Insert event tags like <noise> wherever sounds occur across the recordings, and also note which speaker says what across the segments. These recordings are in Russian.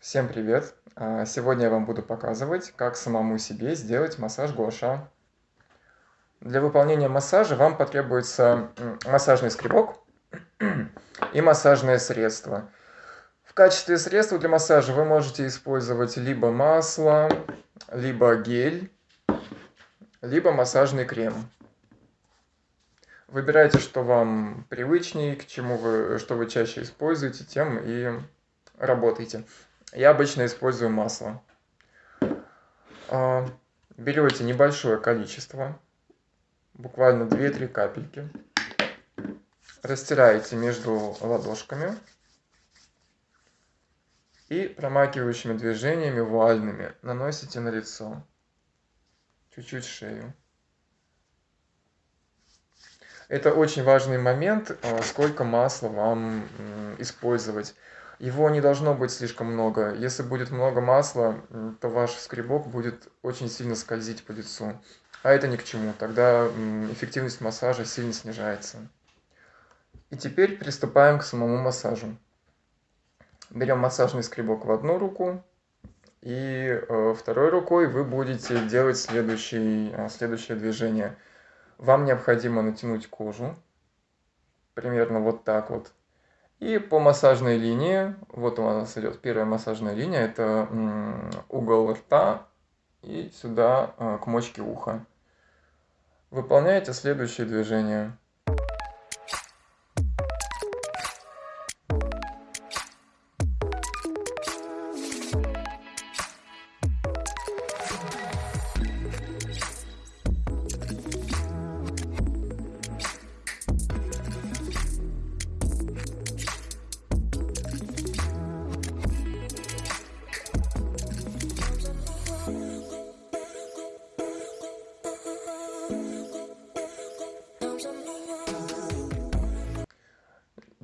Speaker 1: Всем привет! А, сегодня я вам буду показывать, как самому себе сделать массаж гуаша. Для выполнения массажа вам потребуется массажный скребок <clears throat> и массажное средство. В качестве средства для массажа вы можете использовать либо масло, либо гель, либо массажный крем. Выбирайте, что вам привычнее, к чему вы, что вы чаще используете, тем и работайте. Я обычно использую масло. А, берете небольшое количество, буквально 2-3 капельки, растираете между ладошками и промакивающими движениями вуальными наносите на лицо, чуть-чуть шею. Это очень важный момент, а, сколько масла вам использовать. Его не должно быть слишком много. Если будет много масла, то ваш скребок будет очень сильно скользить по лицу. А это ни к чему. Тогда эффективность массажа сильно снижается. И теперь приступаем к самому массажу. Берем массажный скребок в одну руку, и э, второй рукой вы будете делать следующий, э, следующее движение – вам необходимо натянуть кожу, примерно вот так вот. И по массажной линии, вот у нас идет первая массажная линия, это угол рта и сюда а, к мочке уха. Выполняете следующее движение.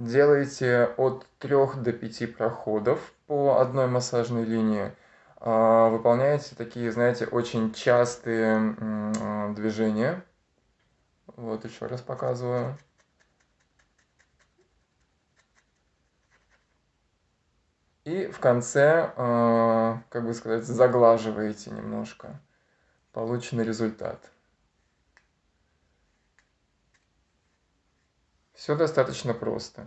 Speaker 1: Делаете от 3 до 5 проходов по одной массажной линии. А, выполняете такие, знаете, очень частые движения. Вот еще раз показываю. И в конце, а, как бы сказать, заглаживаете немножко полученный результат. Все достаточно просто.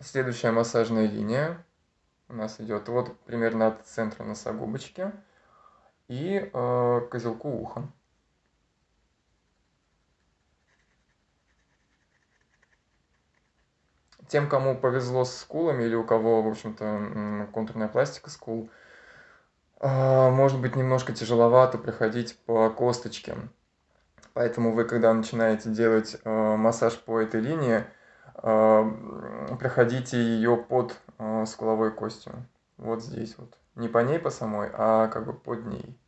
Speaker 1: Следующая массажная линия у нас идет вот примерно от центра носогубочки и э, козелку уха. Тем, кому повезло с скулами или у кого, в общем-то, контурная пластика скул, э, может быть немножко тяжеловато проходить по косточке. Поэтому вы, когда начинаете делать э, массаж по этой линии, э, проходите ее под э, скуловой костью. Вот здесь вот. Не по ней по самой, а как бы под ней.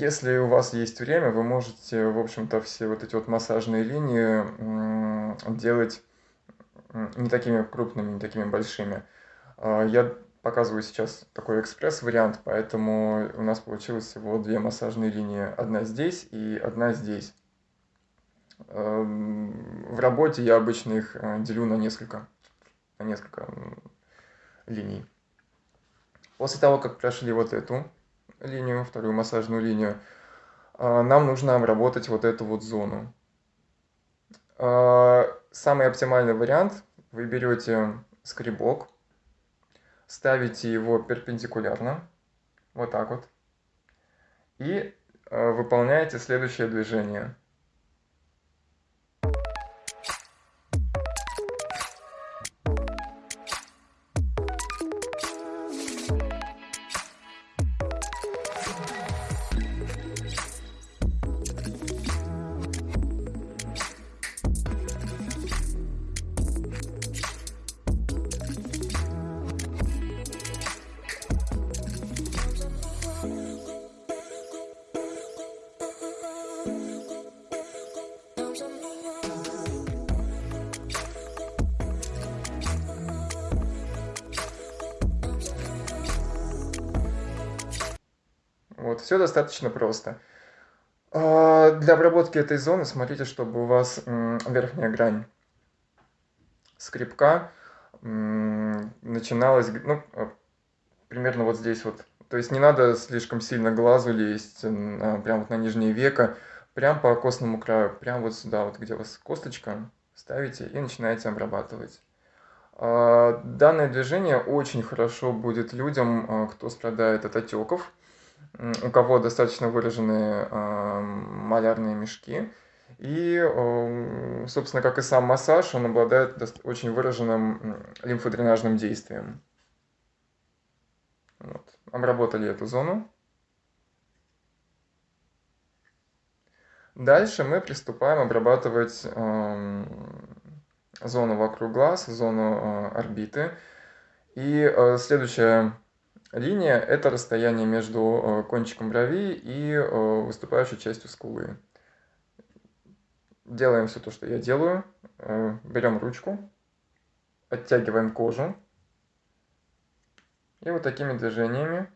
Speaker 1: Если у вас есть время, вы можете, в общем-то, все вот эти вот массажные линии делать не такими крупными, не такими большими. А я показываю сейчас такой экспресс-вариант, поэтому у нас получилось всего две массажные линии. Одна здесь и одна здесь. В работе я обычно их э, делю на несколько, на несколько линий. После того, как прошли вот эту линию, вторую массажную линию, а, нам нужно обработать вот эту вот зону. А, самый оптимальный вариант, вы берете скребок, ставите его перпендикулярно, вот так вот, и а, выполняете следующее движение. Вот, все достаточно просто. А, для обработки этой зоны смотрите, чтобы у вас верхняя грань скребка начиналась, ну, а, примерно вот здесь вот. То есть не надо слишком сильно глазу лезть, прям вот на нижнее веко, прям по костному краю, прям вот сюда, вот где у вас косточка, ставите и начинаете обрабатывать. А, данное движение очень хорошо будет людям, кто страдает от отеков, у кого достаточно выраженные малярные мешки. И, собственно, как и сам массаж, он обладает очень выраженным лимфодренажным действием. Вот. Обработали эту зону. Дальше мы приступаем обрабатывать э, зону вокруг глаз, зону э, орбиты. И э, следующая Линия – это расстояние между э, кончиком брови и э, выступающей частью скулы. Делаем все то, что я делаю. Э, берем ручку, оттягиваем кожу. И вот такими движениями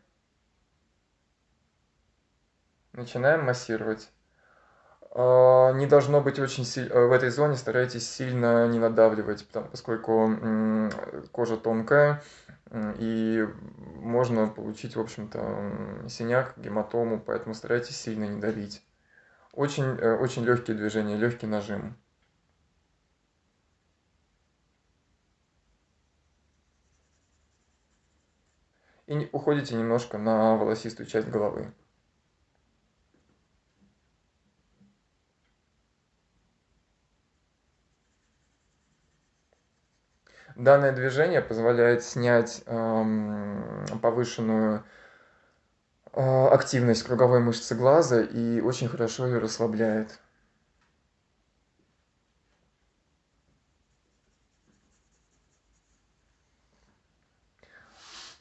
Speaker 1: начинаем массировать. Не должно быть очень сильно, в этой зоне старайтесь сильно не надавливать, поскольку кожа тонкая, и можно получить, в общем-то, синяк, гематому, поэтому старайтесь сильно не давить. Очень, э, очень легкие движения, легкий нажим. И уходите немножко на волосистую часть головы. Данное движение позволяет снять эм, повышенную э, активность круговой мышцы глаза и очень хорошо ее расслабляет.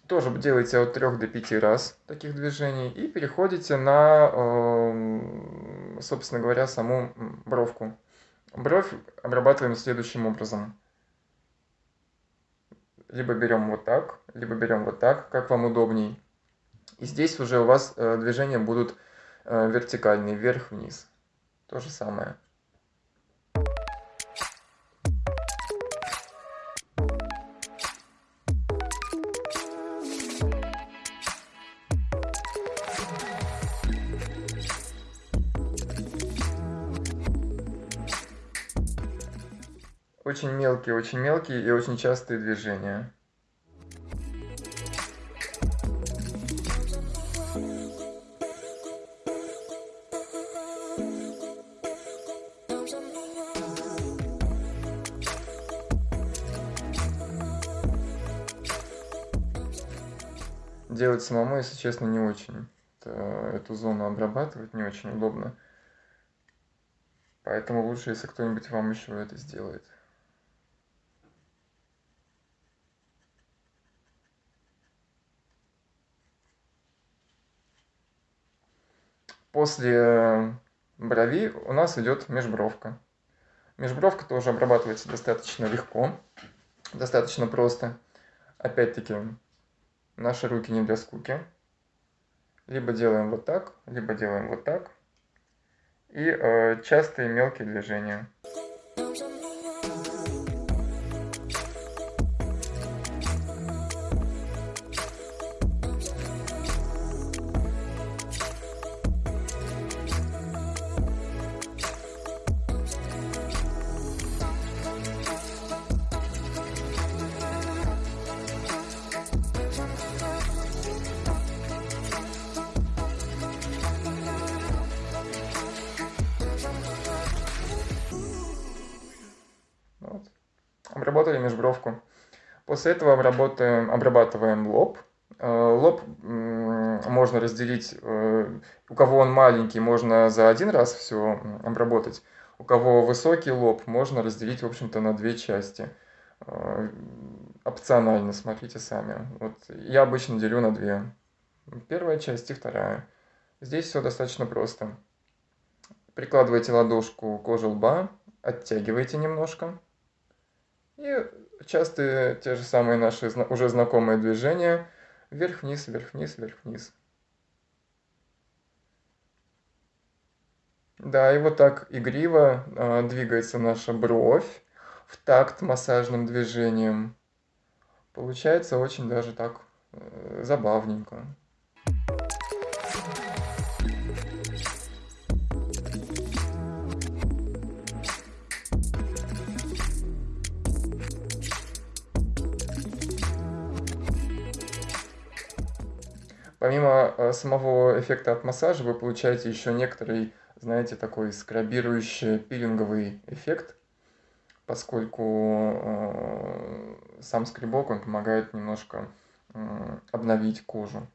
Speaker 1: Тоже делайте от 3 до 5 раз таких движений и переходите на, э, собственно говоря, саму бровку. Бровь обрабатываем следующим образом либо берем вот так, либо берем вот так, как вам удобней. И здесь уже у вас э, движения будут э, вертикальные, вверх-вниз. То же самое. Очень мелкие, очень мелкие и очень частые движения. Делать самому, если честно, не очень. Эту зону обрабатывать не очень удобно. Поэтому лучше, если кто-нибудь вам еще это сделает. После брови у нас идет межбровка. Межбровка тоже обрабатывается достаточно легко, достаточно просто. Опять-таки, наши руки не для скуки. Либо делаем вот так, либо делаем вот так. И э, частые мелкие движения. Обработали межбровку. После этого обработаем, обрабатываем лоб. Э, лоб можно разделить, э, у кого он маленький, можно за один раз все обработать. У кого высокий лоб, можно разделить, в общем-то, на две части. Э, опционально, смотрите сами. Вот я обычно делю на две. Первая часть и вторая. Здесь все достаточно просто. Прикладывайте ладошку к лба, оттягивайте немножко. И частые те же самые наши уже знакомые движения вверх-вниз, вверх-вниз, вверх-вниз. Да, и вот так игриво а, двигается наша бровь в такт массажным движением. Получается очень даже так э, забавненько. Помимо э, самого эффекта от массажа, вы получаете еще некоторый, знаете, такой скрабирующий пилинговый эффект, поскольку э, сам скребок, он помогает немножко э, обновить кожу.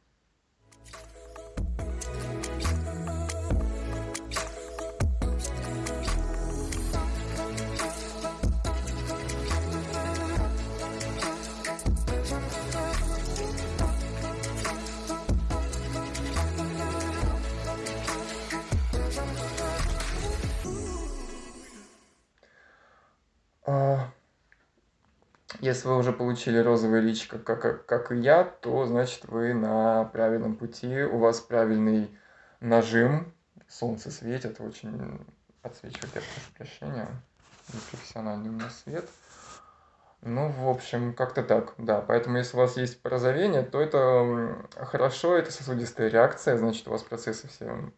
Speaker 1: Если вы уже получили розовое личико, как, как и я, то значит вы на правильном пути, у вас правильный нажим, солнце светит, очень отсвечивает, я прошу прощения, непрофессиональный у меня свет. Ну, в общем, как-то так, да. Поэтому, если у вас есть порозовение, то это хорошо, это сосудистая реакция, значит, у вас процессы все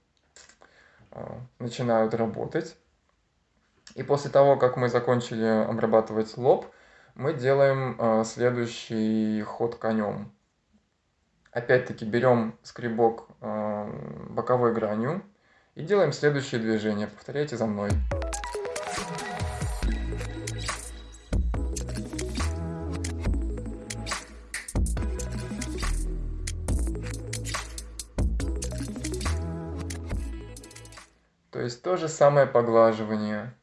Speaker 1: а, начинают работать. И после того, как мы закончили обрабатывать лоб, мы делаем э, следующий ход конем. Опять-таки берем скребок э, боковой гранью и делаем следующее движение. Повторяйте за мной. То есть то же самое поглаживание.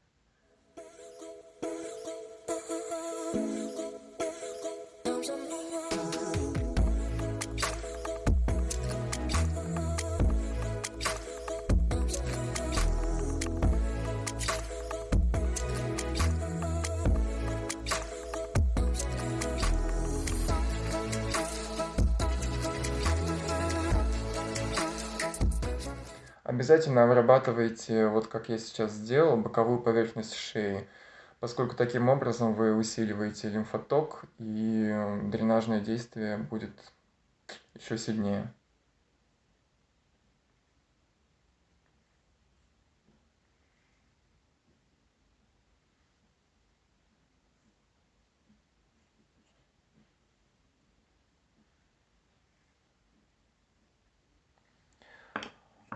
Speaker 1: Обязательно обрабатывайте, вот как я сейчас сделал, боковую поверхность шеи, поскольку таким образом вы усиливаете лимфоток и дренажное действие будет еще сильнее.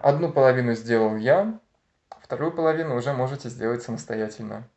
Speaker 1: Одну половину сделал я, вторую половину уже можете сделать самостоятельно.